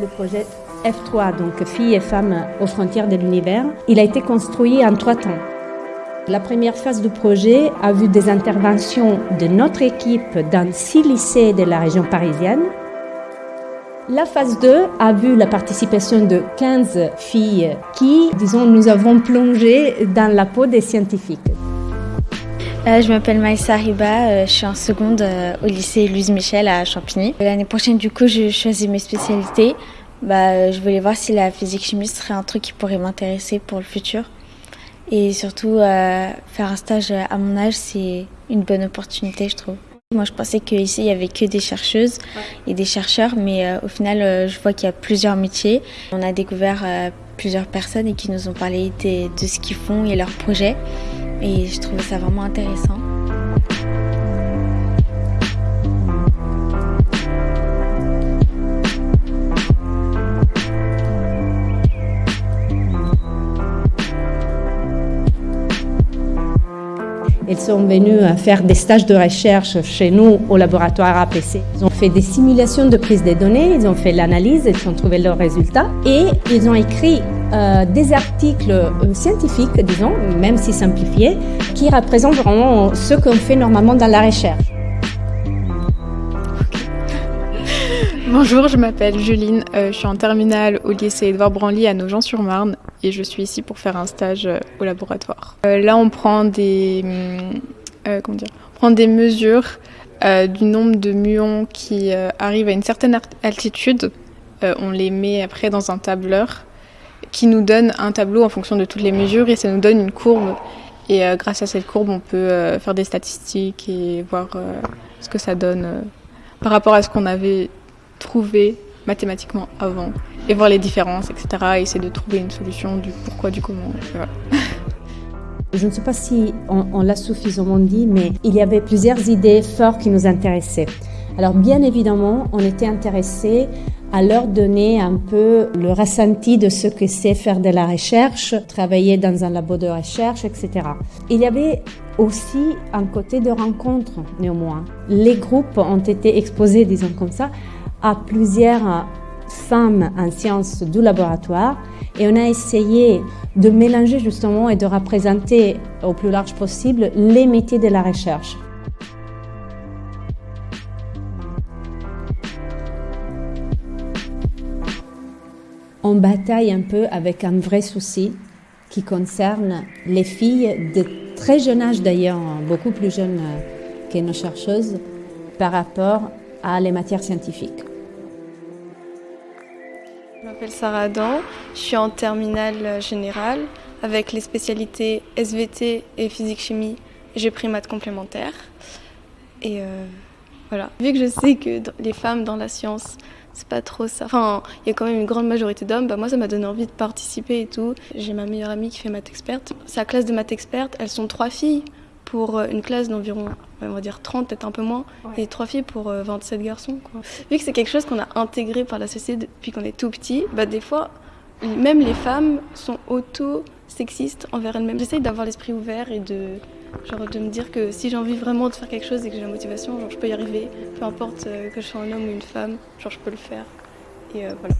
Le projet F3, donc Filles et femmes aux frontières de l'univers, il a été construit en trois temps. La première phase du projet a vu des interventions de notre équipe dans six lycées de la région parisienne. La phase 2 a vu la participation de 15 filles qui, disons, nous avons plongé dans la peau des scientifiques. Euh, je m'appelle Maïssa Riba, euh, je suis en seconde euh, au lycée Louise Michel à Champigny. L'année prochaine, du coup, je choisis mes spécialités. Bah, je voulais voir si la physique-chimie serait un truc qui pourrait m'intéresser pour le futur. Et surtout, faire un stage à mon âge, c'est une bonne opportunité, je trouve. Moi, je pensais qu'ici, il y avait que des chercheuses et des chercheurs, mais au final, je vois qu'il y a plusieurs métiers. On a découvert plusieurs personnes et qui nous ont parlé de, de ce qu'ils font et leurs projets et je trouvais ça vraiment intéressant. Ils sont venus faire des stages de recherche chez nous au laboratoire APC. Ils ont fait des simulations de prise de données, ils ont fait l'analyse, ils ont trouvé leurs résultats et ils ont écrit euh, des articles euh, scientifiques, disons, même si simplifiés, qui représentent vraiment ce qu'on fait normalement dans la recherche. Bonjour, je m'appelle Juline, euh, je suis en terminale au lycée Edouard Branly à Nogent-sur-Marne et je suis ici pour faire un stage au laboratoire. là, on prend des, comment on prend des mesures du nombre de muons qui arrivent à une certaine altitude. on les met après dans un tableur qui nous donne un tableau en fonction de toutes les mesures et ça nous donne une courbe. Et euh, grâce à cette courbe, on peut euh, faire des statistiques et voir euh, ce que ça donne par rapport à ce qu'on avait trouvé mathématiquement avant et voir les différences, etc. Et essayer de trouver une solution du pourquoi, du comment. Je ne sais pas si on, l'a suffisamment dit, mais il y avait plusieurs idées fortes qui nous intéressaient. Alors bien évidemment, on était intéressé à leur donner un peu le ressenti de ce que c'est faire de la recherche, travailler dans un labo de recherche, etc. Il y avait aussi un côté de rencontre, néanmoins. Les groupes ont été exposés, disons comme ça, à plusieurs femmes en sciences du laboratoire et on a essayé de mélanger justement et de représenter au plus large possible les métiers de la recherche. on bataille un peu avec un vrai souci qui concerne les filles de très jeune âge d'ailleurs, beaucoup plus jeunes que nos chercheuses, par rapport à les matières scientifiques. Je m'appelle Sarah Adam, je suis en terminale générale avec les spécialités SVT et physique-chimie. J'ai pris maths complémentaire. Et euh, voilà. Vu que je sais que les femmes dans la science c'est pas trop ça. Enfin, il y a quand même une grande majorité d'hommes. Bah, moi, ça m'a donné envie de participer et tout. J'ai ma meilleure amie qui fait maths experte. Sa classe de maths experte, elles sont trois filles pour euh, une classe d'environ, on va dire 30, peut-être un peu moins, et trois filles pour 27 euh, garçons. Quoi. Vu que c'est quelque chose qu'on a intégré par la société depuis qu'on est tout petit, bah, des fois, même les femmes sont auto-sexistes envers elles-mêmes. J'essaye d'avoir l'esprit ouvert et de Genre de me dire que si j'ai envie vraiment de faire quelque chose et que j'ai la motivation, genre je peux y arriver, peu importe euh, que je sois un homme ou une femme, genre je peux le faire. Et euh, voilà.